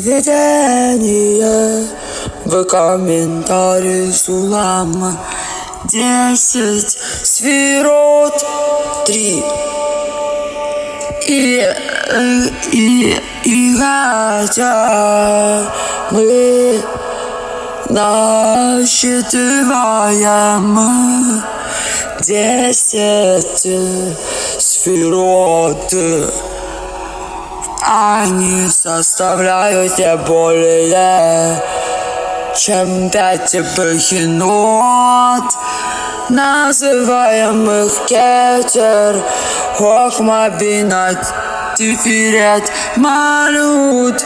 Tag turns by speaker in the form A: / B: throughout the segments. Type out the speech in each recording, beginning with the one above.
A: Введение в комментарии Сулама. Десять сферот Три. И, и, и хотя мы насчитываем десять сферот, они составляют не более чем пять бахинот, называемых кетер, хохмабинат, тифирет, малют,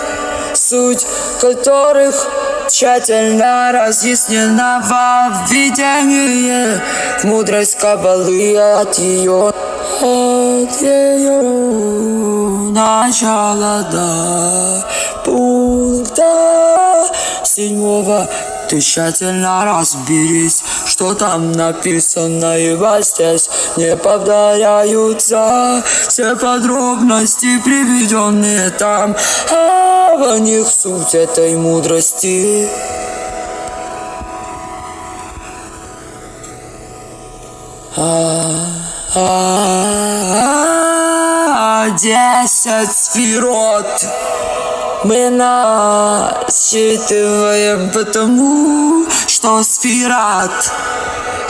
A: суть которых тщательно разъяснена во введении мудрость Кабалы от ее, от ее начала до пункта седьмого ты тщательно разберись, что там написано, ибо здесь не повторяются все подробности, приведенные там, а в них суть этой мудрости. Десять сферот мы насчитываем потому, что сферат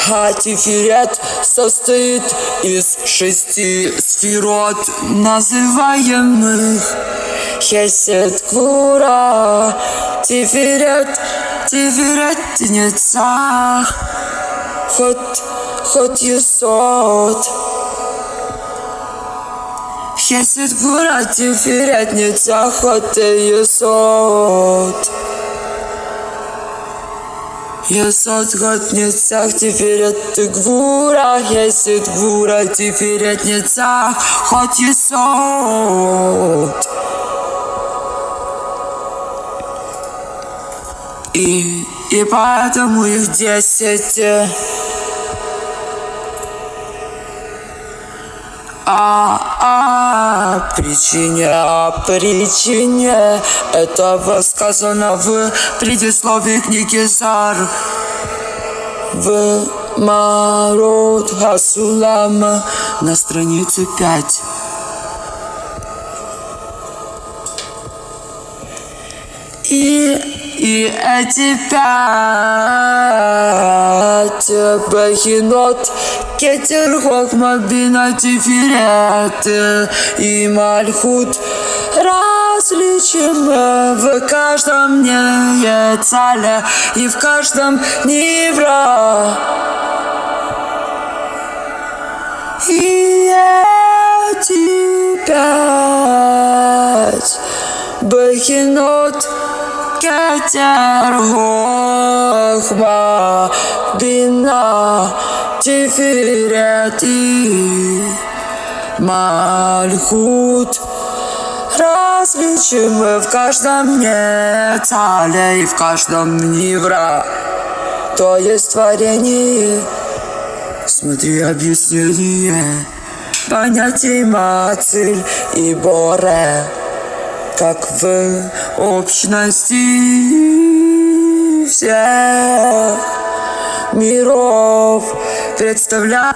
A: Хатифирет состоит из шести сферот, называемых Хесед Кура, Тифирет, Тифирет Нецах, Хот, Хот Юсот. Хесед Кура, Тифирет Нецах, Хот Юсот. Есот год нецах, теперь это гвура, есет гвура, теперь это нецах, хот есот. И, и поэтому их десять. А, а, причине, а причине этого сказано в предисловии книги Зар. В Марот Хасулам на странице 5. И, и эти пять бахинот кетер хохма бина тифирет и мальхут различим в каждом не цаля и в каждом невра. И эти пять бахинот кетер хохма бина тифирети мальхут различим в каждом нецале и в каждом невра то есть творение смотри объяснение понятий мацель и боре как в общности всех миров представляю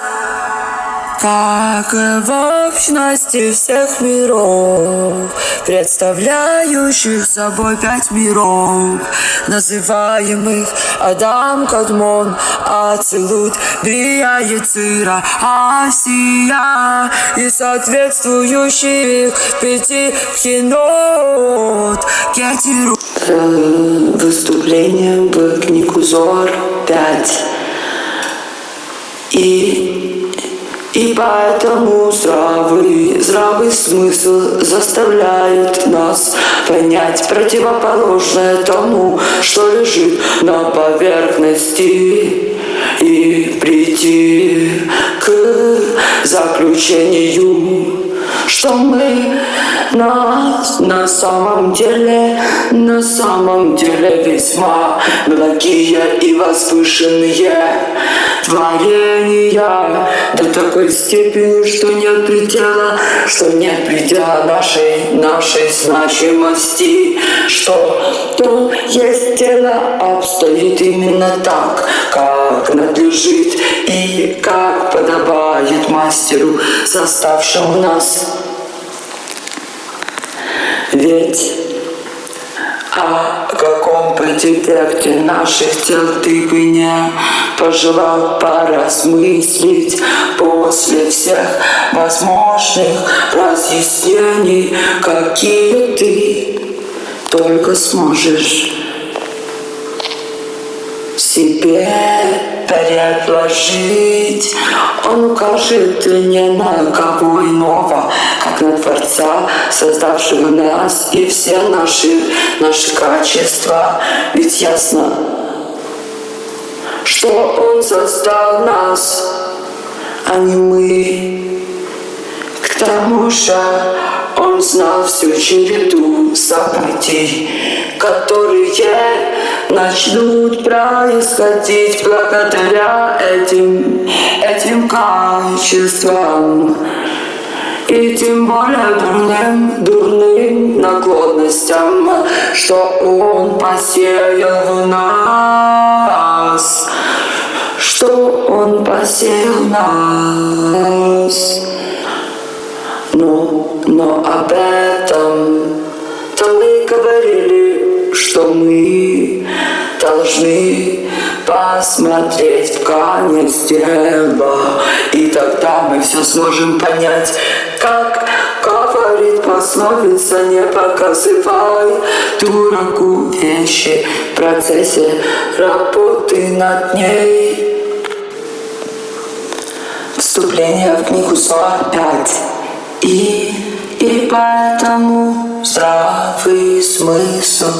A: как в общности всех миров, представляющих собой пять миров, называемых Адам, Кадмон, Ацелут, Брия, Яцира, Асия, и соответствующих пяти пхенот, Кетиру. Выступление в книгу Зор 5. И, и поэтому здравый, здравый смысл заставляет нас понять противоположное тому, что лежит на поверхности. И прийти к заключению что мы нас на самом деле, на самом деле весьма благие и возвышенные творения. До такой степени, что нет предела, что нет предела нашей, нашей значимости, что то есть тело обстоит именно так, как надлежит и как подобает мастеру, составшему нас. Ведь о каком предефекте наших тел ты бы не пожелал поразмыслить после всех возможных разъяснений, какие ты только сможешь себе предложить. Он укажет не на кого иного, как на Творца, создавшего нас и все наши, наши качества. Ведь ясно, что Он создал нас, а не мы. К тому же Он знал всю череду событий, которые начнут происходить благодаря этим, этим качествам. И тем более дурным, дурным наклонностям, что Он посеял в нас, что Он посеял в нас. Но, об этом-то мы говорили, что мы должны посмотреть в конец дерева, и тогда мы все сможем понять, как говорит пословица, не показывай дураку вещи в процессе работы над ней. Вступление в книгу 45. И, и поэтому здравый смысл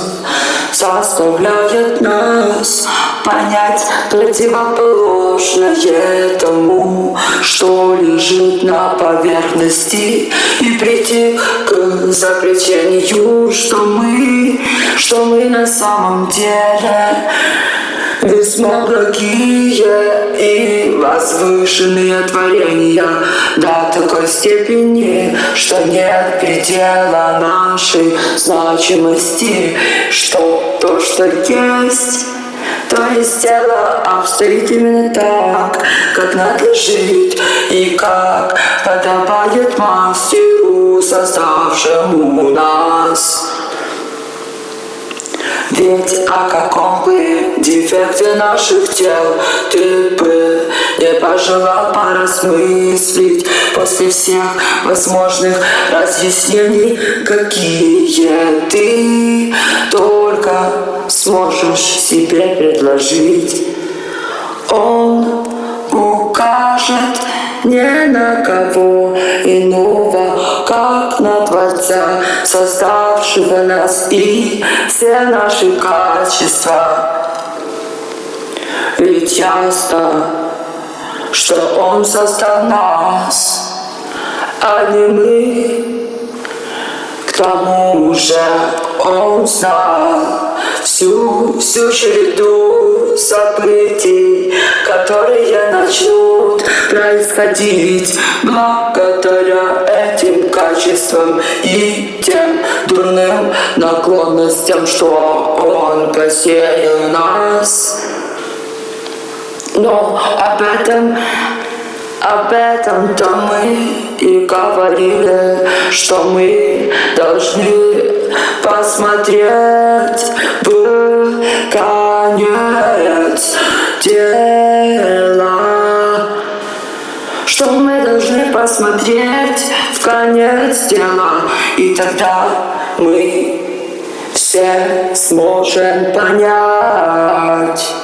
A: заставляет нас понять противоположное тому, что лежит на поверхности, и прийти к заключению, что мы, что мы на самом деле весьма благие и возвышенные творения до такой степени, что нет предела нашей значимости, что то, что есть, то есть тело обстоит именно так, как надлежит и как подобает мастеру, создавшему нас. Ведь о каком бы дефекте наших тел ты бы не пожелал поразмыслить после всех возможных разъяснений, какие ты только сможешь себе предложить. Он укажет не на кого иного, как на Творца, создавшего нас и все наши качества. Ведь ясно, что Он создал нас, а не мы. К тому же Он знал, всю, всю череду событий, которые начнут происходить благодаря этим качествам и тем дурным наклонностям, что Он посеял нас. Но об этом об этом-то мы и говорили, что мы должны посмотреть в посмотреть в конец дела, и тогда мы все сможем понять.